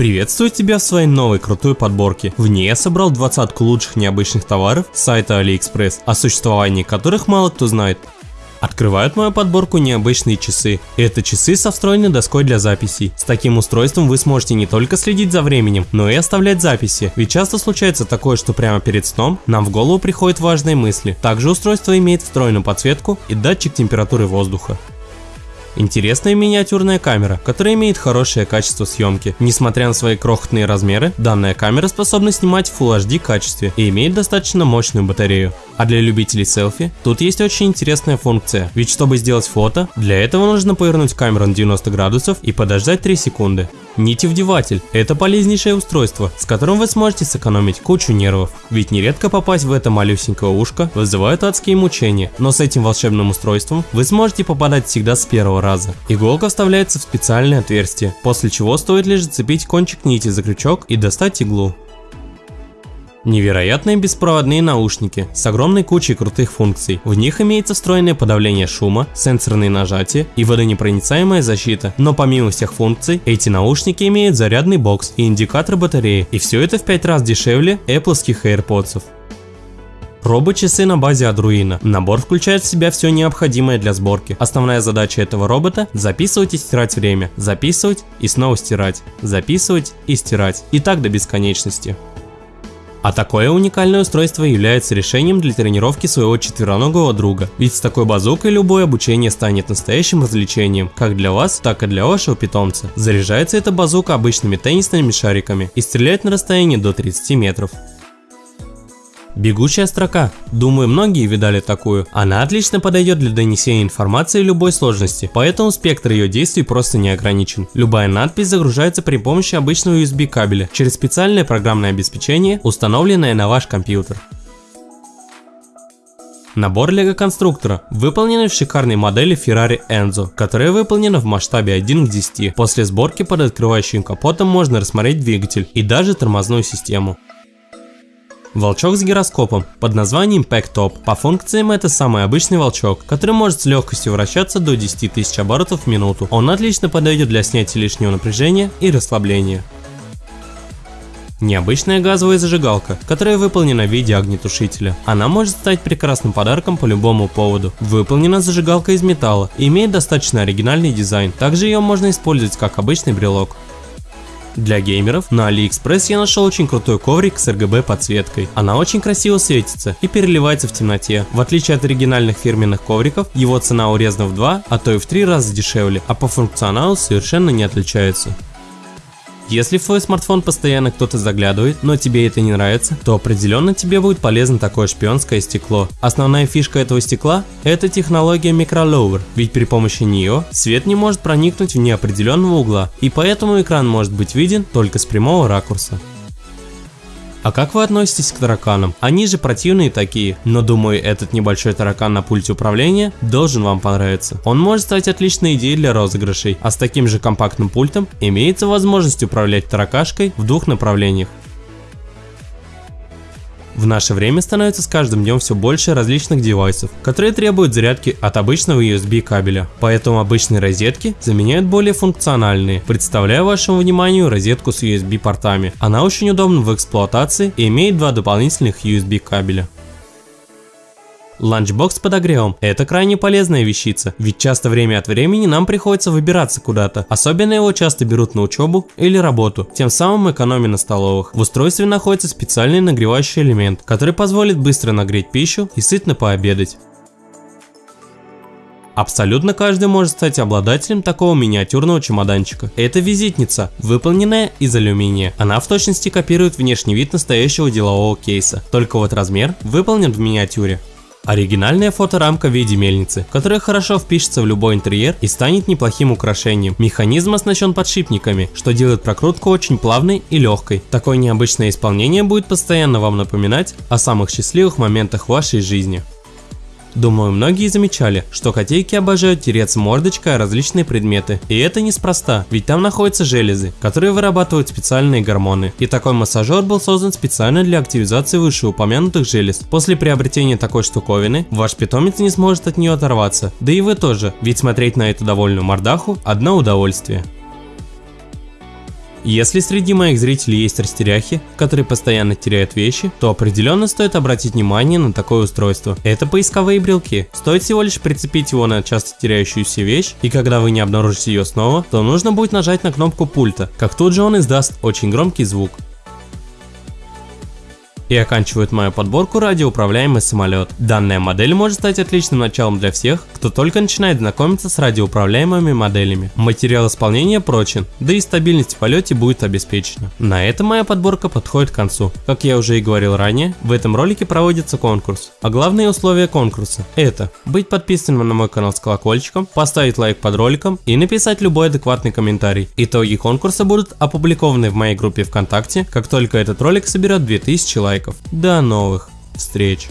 Приветствую тебя в своей новой крутой подборке. В ней я собрал двадцатку лучших необычных товаров с сайта AliExpress, о существовании которых мало кто знает. Открывают мою подборку необычные часы. Это часы со встроенной доской для записей. С таким устройством вы сможете не только следить за временем, но и оставлять записи. Ведь часто случается такое, что прямо перед сном нам в голову приходят важные мысли. Также устройство имеет встроенную подсветку и датчик температуры воздуха. Интересная миниатюрная камера, которая имеет хорошее качество съемки. Несмотря на свои крохотные размеры, данная камера способна снимать в Full HD качестве и имеет достаточно мощную батарею. А для любителей селфи, тут есть очень интересная функция, ведь чтобы сделать фото, для этого нужно повернуть камеру на 90 градусов и подождать 3 секунды. Нитевдеватель – это полезнейшее устройство, с которым вы сможете сэкономить кучу нервов, ведь нередко попасть в это малюсенькое ушко вызывает адские мучения, но с этим волшебным устройством вы сможете попадать всегда с первого раза. Иголка вставляется в специальное отверстие, после чего стоит лишь зацепить кончик нити за крючок и достать иглу. Невероятные беспроводные наушники с огромной кучей крутых функций. В них имеется встроенное подавление шума, сенсорные нажатия и водонепроницаемая защита. Но помимо всех функций, эти наушники имеют зарядный бокс и индикатор батареи. И все это в 5 раз дешевле Apple AirPods. Робот-часы на базе Arduino. Набор включает в себя все необходимое для сборки. Основная задача этого робота – записывать и стирать время, записывать и снова стирать, записывать и стирать. И так до бесконечности. А такое уникальное устройство является решением для тренировки своего четвероногого друга, ведь с такой базукой любое обучение станет настоящим развлечением, как для вас, так и для вашего питомца. Заряжается эта базука обычными теннисными шариками и стреляет на расстоянии до 30 метров. Бегущая строка. Думаю, многие видали такую. Она отлично подойдет для донесения информации любой сложности, поэтому спектр ее действий просто не ограничен. Любая надпись загружается при помощи обычного USB кабеля через специальное программное обеспечение, установленное на ваш компьютер. Набор лего конструктора, выполненный в шикарной модели Ferrari Enzo, которая выполнена в масштабе 1 к 10. После сборки под открывающим капотом можно рассмотреть двигатель и даже тормозную систему. Волчок с гироскопом под названием Pack Top. По функциям это самый обычный волчок, который может с легкостью вращаться до 10 тысяч оборотов в минуту. Он отлично подойдет для снятия лишнего напряжения и расслабления. Необычная газовая зажигалка, которая выполнена в виде огнетушителя. Она может стать прекрасным подарком по любому поводу. Выполнена зажигалка из металла и имеет достаточно оригинальный дизайн. Также ее можно использовать как обычный брелок. Для геймеров на AliExpress я нашел очень крутой коврик с RGB подсветкой. Она очень красиво светится и переливается в темноте. В отличие от оригинальных фирменных ковриков, его цена урезана в 2, а то и в 3 раза дешевле, а по функционалу совершенно не отличается. Если в твой смартфон постоянно кто-то заглядывает, но тебе это не нравится, то определенно тебе будет полезно такое шпионское стекло. Основная фишка этого стекла – это технология микроловер, ведь при помощи нее свет не может проникнуть в неопределенного угла, и поэтому экран может быть виден только с прямого ракурса. А как вы относитесь к тараканам? Они же противные такие, но думаю этот небольшой таракан на пульте управления должен вам понравиться. Он может стать отличной идеей для розыгрышей, а с таким же компактным пультом имеется возможность управлять таракашкой в двух направлениях. В наше время становится с каждым днем все больше различных девайсов, которые требуют зарядки от обычного USB кабеля. Поэтому обычные розетки заменяют более функциональные. Представляю вашему вниманию розетку с USB портами. Она очень удобна в эксплуатации и имеет два дополнительных USB кабеля. Ланчбокс с подогревом – это крайне полезная вещица, ведь часто время от времени нам приходится выбираться куда-то. Особенно его часто берут на учебу или работу, тем самым экономя на столовых. В устройстве находится специальный нагревающий элемент, который позволит быстро нагреть пищу и сытно пообедать. Абсолютно каждый может стать обладателем такого миниатюрного чемоданчика. Это визитница, выполненная из алюминия. Она в точности копирует внешний вид настоящего делового кейса, только вот размер выполнен в миниатюре. Оригинальная фоторамка в виде мельницы, которая хорошо впишется в любой интерьер и станет неплохим украшением. Механизм оснащен подшипниками, что делает прокрутку очень плавной и легкой. Такое необычное исполнение будет постоянно вам напоминать о самых счастливых моментах вашей жизни. Думаю, многие замечали, что котейки обожают тереться мордочкой о различные предметы. И это неспроста, ведь там находятся железы, которые вырабатывают специальные гормоны. И такой массажер был создан специально для активизации вышеупомянутых желез. После приобретения такой штуковины, ваш питомец не сможет от нее оторваться. Да и вы тоже, ведь смотреть на эту довольную мордаху – одно удовольствие. Если среди моих зрителей есть растеряхи, которые постоянно теряют вещи, то определенно стоит обратить внимание на такое устройство. Это поисковые брелки. Стоит всего лишь прицепить его на часто теряющуюся вещь, и когда вы не обнаружите ее снова, то нужно будет нажать на кнопку пульта, как тут же он издаст очень громкий звук. И оканчивает мою подборку радиоуправляемый самолет. Данная модель может стать отличным началом для всех, кто только начинает знакомиться с радиоуправляемыми моделями. Материал исполнения прочен, да и стабильность в полете будет обеспечена. На этом моя подборка подходит к концу. Как я уже и говорил ранее, в этом ролике проводится конкурс. А главные условия конкурса это быть подписанным на мой канал с колокольчиком, поставить лайк под роликом и написать любой адекватный комментарий. Итоги конкурса будут опубликованы в моей группе ВКонтакте, как только этот ролик соберет 2000 лайков лайков. До новых встреч!